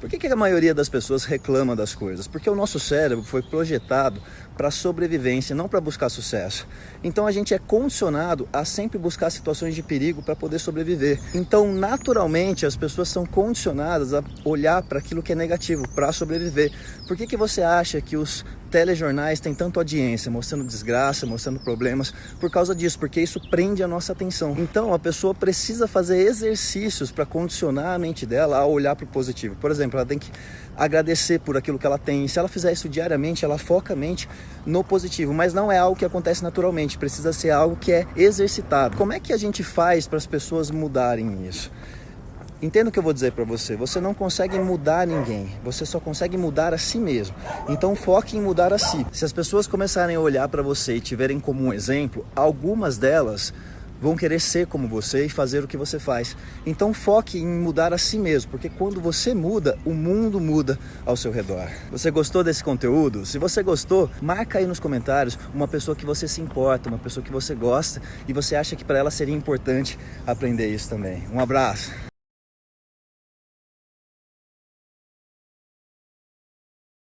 Por que, que a maioria das pessoas reclama das coisas? Porque o nosso cérebro foi projetado para sobrevivência, não para buscar sucesso. Então a gente é condicionado a sempre buscar situações de perigo para poder sobreviver. Então, naturalmente, as pessoas são condicionadas a olhar para aquilo que é negativo, para sobreviver. Por que, que você acha que os telejornais têm tanta audiência, mostrando desgraça, mostrando problemas, por causa disso, porque isso prende a nossa atenção. Então a pessoa precisa fazer exercícios para condicionar a mente dela a olhar para o positivo. Por exemplo, ela tem que agradecer por aquilo que ela tem. Se ela fizer isso diariamente, ela foca a mente no positivo, mas não é algo que acontece naturalmente, precisa ser algo que é exercitado. Como é que a gente faz para as pessoas mudarem isso? Entenda o que eu vou dizer para você. Você não consegue mudar ninguém. Você só consegue mudar a si mesmo. Então foque em mudar a si. Se as pessoas começarem a olhar para você e tiverem como um exemplo, algumas delas vão querer ser como você e fazer o que você faz. Então foque em mudar a si mesmo, porque quando você muda, o mundo muda ao seu redor. Você gostou desse conteúdo? Se você gostou, marca aí nos comentários uma pessoa que você se importa, uma pessoa que você gosta e você acha que para ela seria importante aprender isso também. Um abraço.